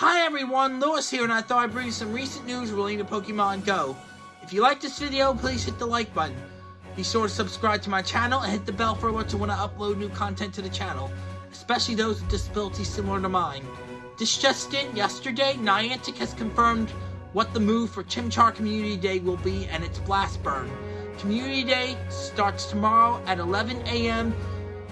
Hi everyone, Lewis here, and I thought I'd bring you some recent news relating to Pokemon Go. If you like this video, please hit the like button. Be sure to subscribe to my channel and hit the bell for alerts when I upload new content to the channel, especially those with disabilities similar to mine. This just in, yesterday, Niantic has confirmed what the move for Chimchar Community Day will be and its blast burn. Community Day starts tomorrow at 11 a.m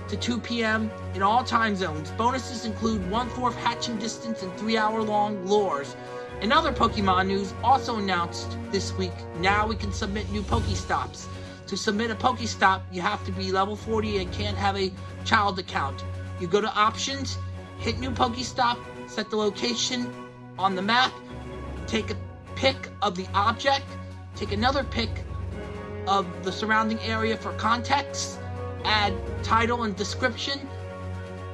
to 2 p.m. in all time zones. Bonuses include one-fourth hatching distance and three-hour-long lures. In other Pokemon news, also announced this week, now we can submit new Pokestops. To submit a Pokestop, you have to be level 40 and can't have a child account. You go to Options, hit New Pokestop, set the location on the map, take a pic of the object, take another pic of the surrounding area for context, add title and description,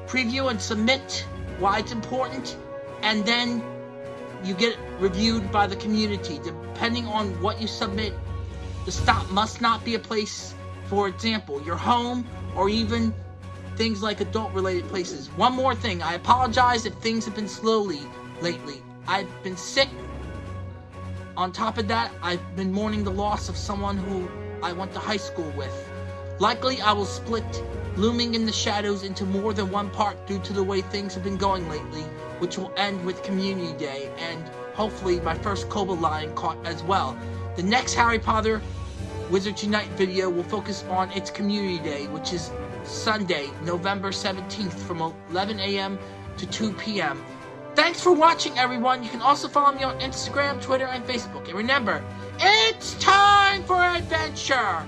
preview and submit why it's important, and then you get reviewed by the community. Depending on what you submit, the stop must not be a place, for example, your home or even things like adult-related places. One more thing, I apologize if things have been slowly lately. I've been sick. On top of that, I've been mourning the loss of someone who I went to high school with. Likely I will split Looming in the Shadows into more than one part due to the way things have been going lately, which will end with Community Day, and hopefully my first Cobalion caught as well. The next Harry Potter Wizards Unite video will focus on its Community Day, which is Sunday, November 17th from 11 a.m. to 2 p.m. Thanks for watching, everyone. You can also follow me on Instagram, Twitter, and Facebook. And remember, it's time for adventure!